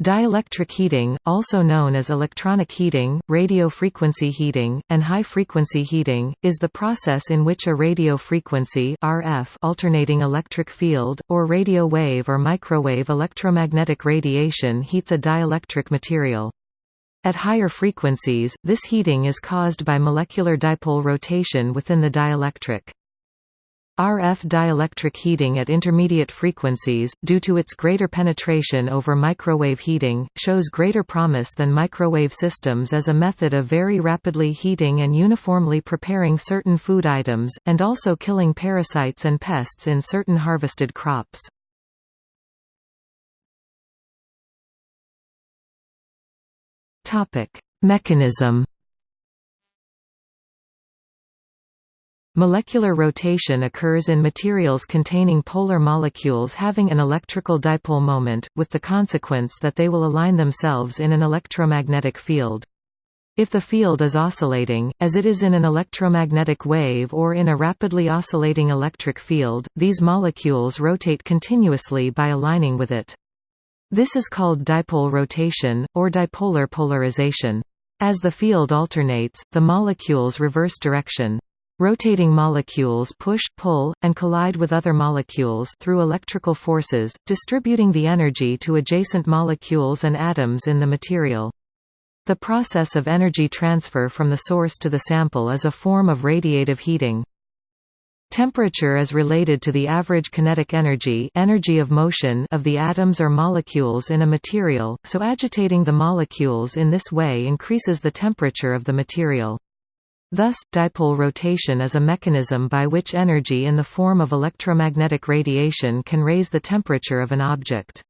Dielectric heating, also known as electronic heating, radio frequency heating, and high-frequency heating, is the process in which a radio frequency RF alternating electric field, or radio wave or microwave electromagnetic radiation heats a dielectric material. At higher frequencies, this heating is caused by molecular dipole rotation within the dielectric. RF dielectric heating at intermediate frequencies, due to its greater penetration over microwave heating, shows greater promise than microwave systems as a method of very rapidly heating and uniformly preparing certain food items, and also killing parasites and pests in certain harvested crops. Mechanism Molecular rotation occurs in materials containing polar molecules having an electrical dipole moment, with the consequence that they will align themselves in an electromagnetic field. If the field is oscillating, as it is in an electromagnetic wave or in a rapidly oscillating electric field, these molecules rotate continuously by aligning with it. This is called dipole rotation, or dipolar polarization. As the field alternates, the molecules reverse direction. Rotating molecules push, pull, and collide with other molecules through electrical forces, distributing the energy to adjacent molecules and atoms in the material. The process of energy transfer from the source to the sample is a form of radiative heating. Temperature is related to the average kinetic energy, energy of motion of the atoms or molecules in a material, so agitating the molecules in this way increases the temperature of the material. Thus, dipole rotation is a mechanism by which energy in the form of electromagnetic radiation can raise the temperature of an object.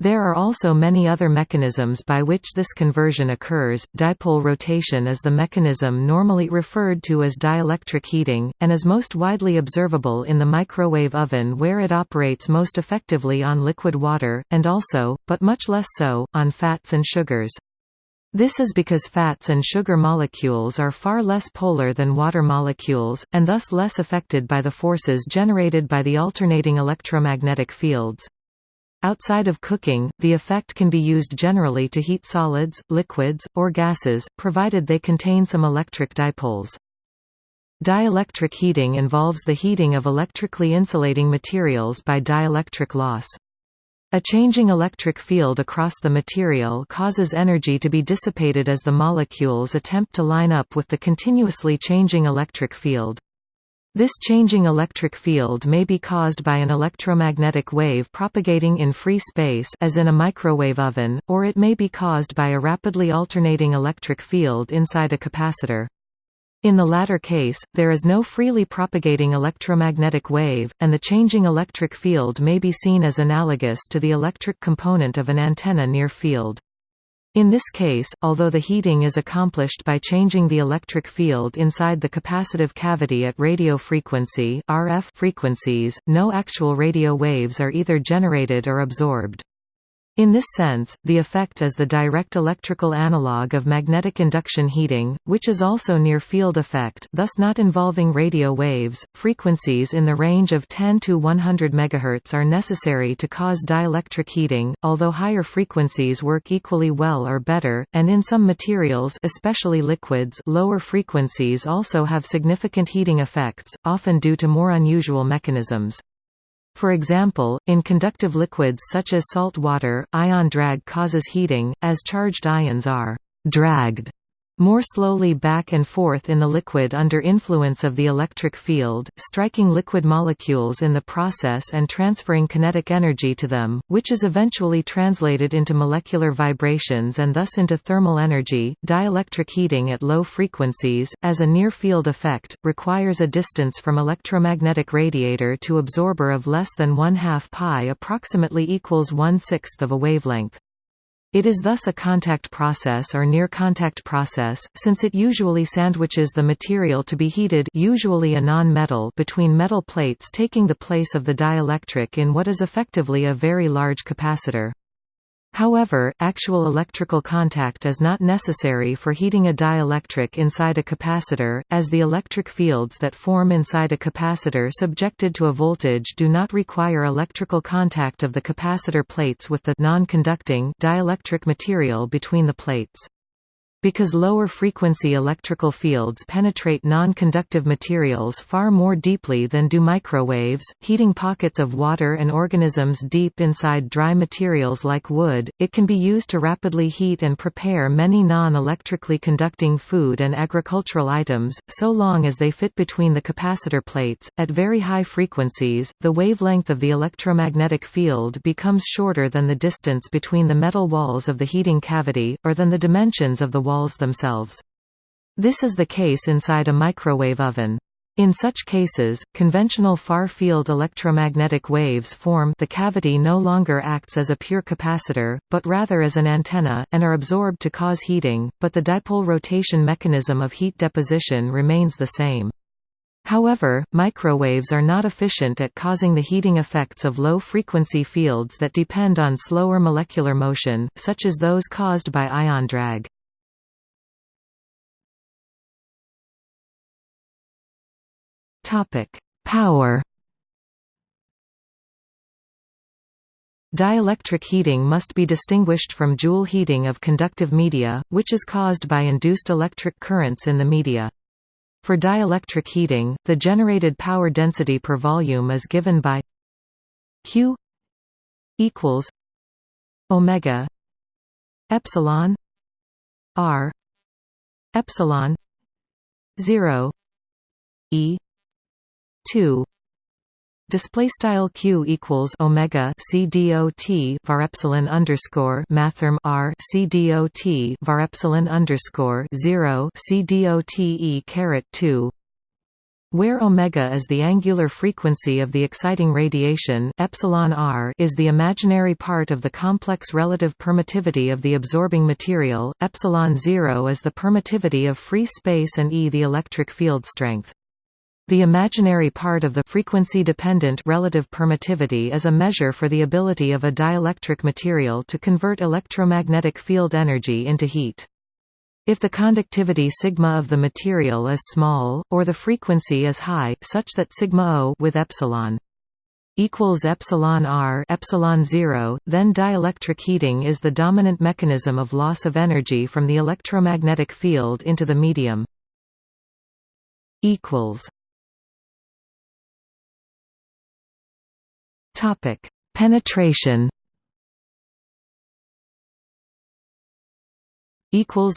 There are also many other mechanisms by which this conversion occurs. Dipole rotation is the mechanism normally referred to as dielectric heating, and is most widely observable in the microwave oven where it operates most effectively on liquid water, and also, but much less so, on fats and sugars. This is because fats and sugar molecules are far less polar than water molecules, and thus less affected by the forces generated by the alternating electromagnetic fields. Outside of cooking, the effect can be used generally to heat solids, liquids, or gases, provided they contain some electric dipoles. Dielectric heating involves the heating of electrically insulating materials by dielectric loss. A changing electric field across the material causes energy to be dissipated as the molecules attempt to line up with the continuously changing electric field. This changing electric field may be caused by an electromagnetic wave propagating in free space as in a microwave oven, or it may be caused by a rapidly alternating electric field inside a capacitor. In the latter case, there is no freely propagating electromagnetic wave, and the changing electric field may be seen as analogous to the electric component of an antenna near field. In this case, although the heating is accomplished by changing the electric field inside the capacitive cavity at radio frequency RF frequencies, no actual radio waves are either generated or absorbed. In this sense, the effect is the direct electrical analog of magnetic induction heating, which is also near-field effect thus not involving radio waves. Frequencies in the range of 10 to 100 MHz are necessary to cause dielectric heating, although higher frequencies work equally well or better, and in some materials especially liquids lower frequencies also have significant heating effects, often due to more unusual mechanisms. For example, in conductive liquids such as salt water, ion drag causes heating, as charged ions are «dragged» more slowly back and forth in the liquid under influence of the electric field, striking liquid molecules in the process and transferring kinetic energy to them, which is eventually translated into molecular vibrations and thus into thermal energy. Dielectric heating at low frequencies, as a near-field effect, requires a distance from electromagnetic radiator to absorber of less than 1 half pi approximately equals one-sixth of a wavelength. It is thus a contact process or near-contact process, since it usually sandwiches the material to be heated usually a non-metal between metal plates taking the place of the dielectric in what is effectively a very large capacitor. However, actual electrical contact is not necessary for heating a dielectric inside a capacitor, as the electric fields that form inside a capacitor subjected to a voltage do not require electrical contact of the capacitor plates with the non-conducting dielectric material between the plates. Because lower frequency electrical fields penetrate non-conductive materials far more deeply than do microwaves, heating pockets of water and organisms deep inside dry materials like wood, it can be used to rapidly heat and prepare many non-electrically conducting food and agricultural items, so long as they fit between the capacitor plates. At very high frequencies, the wavelength of the electromagnetic field becomes shorter than the distance between the metal walls of the heating cavity, or than the dimensions of the walls themselves. This is the case inside a microwave oven. In such cases, conventional far-field electromagnetic waves form the cavity no longer acts as a pure capacitor, but rather as an antenna, and are absorbed to cause heating, but the dipole rotation mechanism of heat deposition remains the same. However, microwaves are not efficient at causing the heating effects of low-frequency fields that depend on slower molecular motion, such as those caused by ion drag. Topic: Power. Dielectric heating must be distinguished from Joule heating of conductive media, which is caused by induced electric currents in the media. For dielectric heating, the generated power density per volume is given by Q equals omega epsilon r epsilon 0 e 2 display style q equals omega c dot var epsilon underscore mathrm r c dot var epsilon underscore 0 c dot e caret 2 where omega is the angular frequency of the exciting radiation epsilon r is the imaginary part of the complex relative permittivity of the absorbing material, epsilon 0 is the permittivity of free space and E the electric field strength. The imaginary part of the frequency-dependent relative permittivity is a measure for the ability of a dielectric material to convert electromagnetic field energy into heat. If the conductivity sigma of the material is small, or the frequency is high, such that sigma o with epsilon equals epsilon r epsilon 0, then dielectric heating is the dominant mechanism of loss of energy from the electromagnetic field into the medium. equals Topic: Penetration. Equals.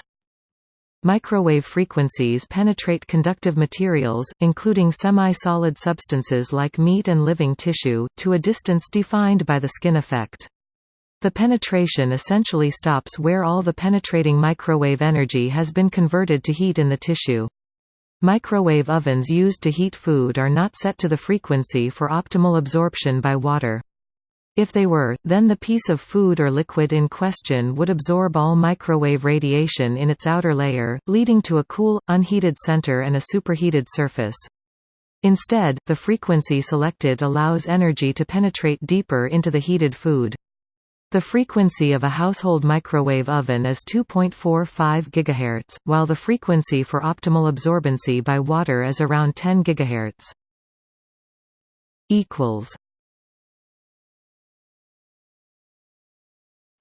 Microwave frequencies penetrate conductive materials, including semi-solid substances like meat and living tissue, to a distance defined by the skin effect. The penetration essentially stops where all the penetrating microwave energy has been converted to heat in the tissue. Microwave ovens used to heat food are not set to the frequency for optimal absorption by water. If they were, then the piece of food or liquid in question would absorb all microwave radiation in its outer layer, leading to a cool, unheated center and a superheated surface. Instead, the frequency selected allows energy to penetrate deeper into the heated food. The frequency of a household microwave oven is 2.45 GHz, while the frequency for optimal absorbency by water is around 10 GHz. equals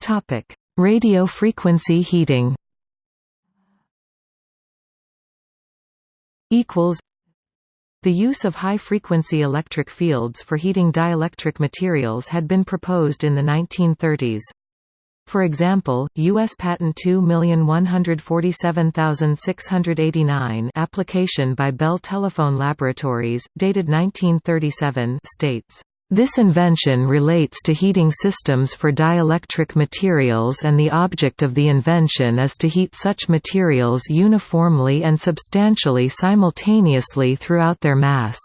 Topic: Radio frequency heating. Equals the use of high-frequency electric fields for heating dielectric materials had been proposed in the 1930s. For example, U.S. Patent 2147689 application by Bell Telephone Laboratories, dated 1937 states this invention relates to heating systems for dielectric materials and the object of the invention is to heat such materials uniformly and substantially simultaneously throughout their mass.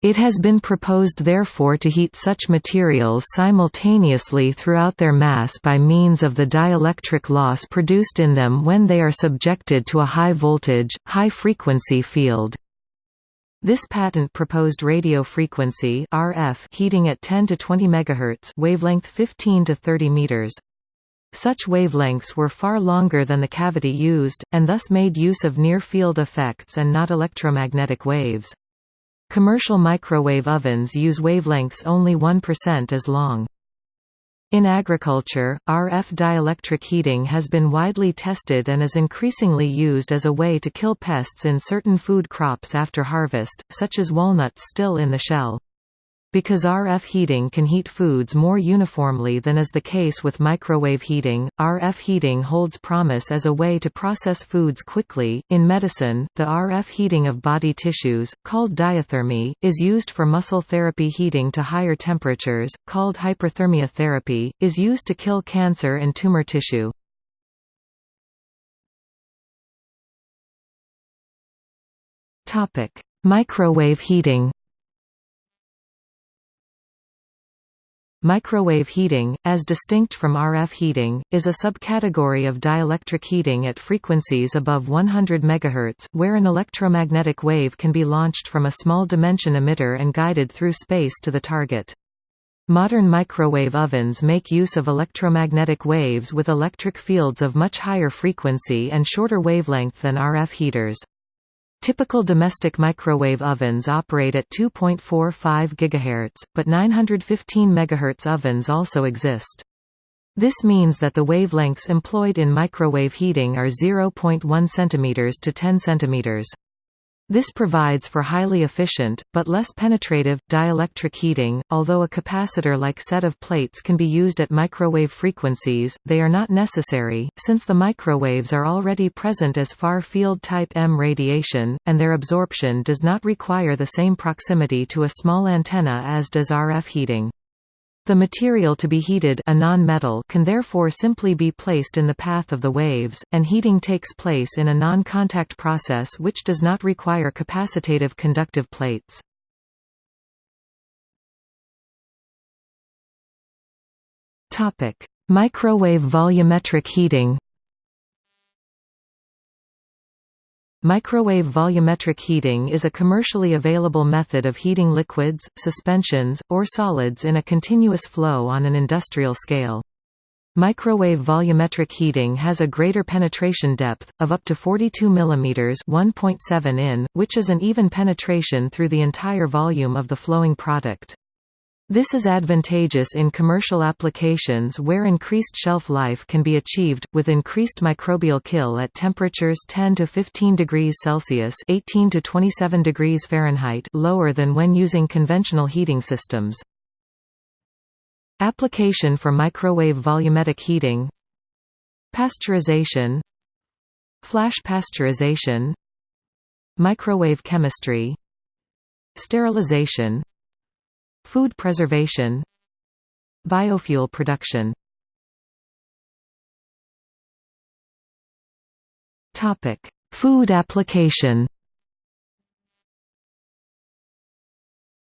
It has been proposed therefore to heat such materials simultaneously throughout their mass by means of the dielectric loss produced in them when they are subjected to a high voltage, high frequency field. This patent proposed radio frequency RF heating at 10 to 20 MHz wavelength 15 to 30 meters. Such wavelengths were far longer than the cavity used, and thus made use of near-field effects and not electromagnetic waves. Commercial microwave ovens use wavelengths only 1% as long. In agriculture, RF dielectric heating has been widely tested and is increasingly used as a way to kill pests in certain food crops after harvest, such as walnuts still in the shell. Because RF heating can heat foods more uniformly than is the case with microwave heating, RF heating holds promise as a way to process foods quickly. In medicine, the RF heating of body tissues, called diathermy, is used for muscle therapy heating to higher temperatures, called hyperthermia therapy, is used to kill cancer and tumor tissue. Topic: Microwave heating. Microwave heating, as distinct from RF heating, is a subcategory of dielectric heating at frequencies above 100 MHz, where an electromagnetic wave can be launched from a small dimension emitter and guided through space to the target. Modern microwave ovens make use of electromagnetic waves with electric fields of much higher frequency and shorter wavelength than RF heaters. Typical domestic microwave ovens operate at 2.45 GHz, but 915 MHz ovens also exist. This means that the wavelengths employed in microwave heating are 0.1 cm to 10 cm. This provides for highly efficient, but less penetrative, dielectric heating. Although a capacitor-like set of plates can be used at microwave frequencies, they are not necessary, since the microwaves are already present as far-field type M radiation, and their absorption does not require the same proximity to a small antenna as does RF heating. The material to be heated a non-metal can therefore simply be placed in the path of the waves, and heating takes place in a non-contact process which does not require capacitative conductive plates. Microwave volumetric heating Microwave volumetric heating is a commercially available method of heating liquids, suspensions, or solids in a continuous flow on an industrial scale. Microwave volumetric heating has a greater penetration depth, of up to 42 mm 1.7 in, which is an even penetration through the entire volume of the flowing product. This is advantageous in commercial applications where increased shelf life can be achieved, with increased microbial kill at temperatures 10 to 15 degrees Celsius 18 to 27 degrees Fahrenheit lower than when using conventional heating systems. Application for microwave volumetric heating. Pasteurization. Flash pasteurization. Microwave chemistry. Sterilization Food preservation Biofuel production Food application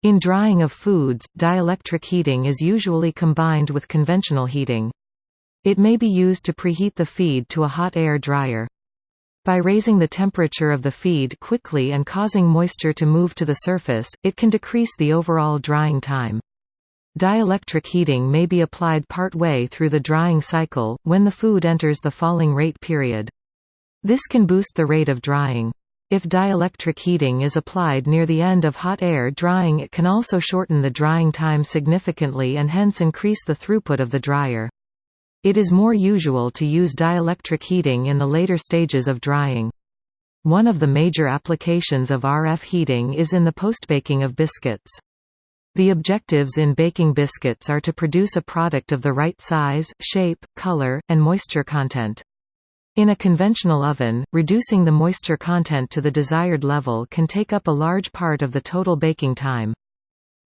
In drying of foods, dielectric heating is usually combined with conventional heating. It may be used to preheat the feed to a hot air dryer. By raising the temperature of the feed quickly and causing moisture to move to the surface, it can decrease the overall drying time. Dielectric heating may be applied part way through the drying cycle, when the food enters the falling rate period. This can boost the rate of drying. If dielectric heating is applied near the end of hot air drying it can also shorten the drying time significantly and hence increase the throughput of the dryer. It is more usual to use dielectric heating in the later stages of drying. One of the major applications of RF heating is in the postbaking of biscuits. The objectives in baking biscuits are to produce a product of the right size, shape, color, and moisture content. In a conventional oven, reducing the moisture content to the desired level can take up a large part of the total baking time.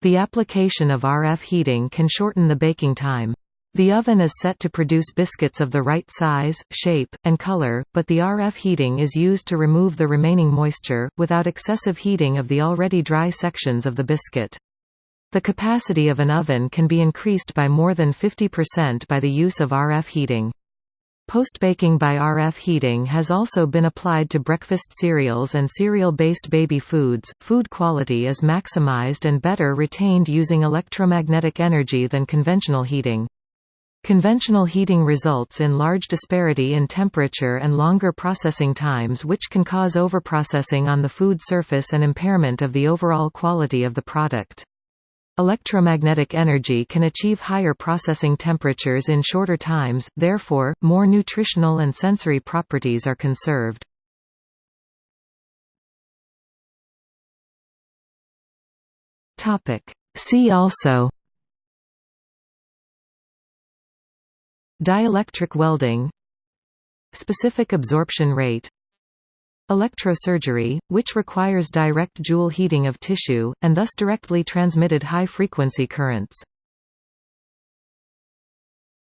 The application of RF heating can shorten the baking time. The oven is set to produce biscuits of the right size, shape, and color, but the RF heating is used to remove the remaining moisture, without excessive heating of the already dry sections of the biscuit. The capacity of an oven can be increased by more than 50% by the use of RF heating. Post-baking by RF heating has also been applied to breakfast cereals and cereal-based baby foods. Food quality is maximized and better retained using electromagnetic energy than conventional heating. Conventional heating results in large disparity in temperature and longer processing times which can cause overprocessing on the food surface and impairment of the overall quality of the product. Electromagnetic energy can achieve higher processing temperatures in shorter times, therefore, more nutritional and sensory properties are conserved. See also Dielectric welding Specific absorption rate Electrosurgery, which requires direct joule heating of tissue, and thus directly transmitted high-frequency currents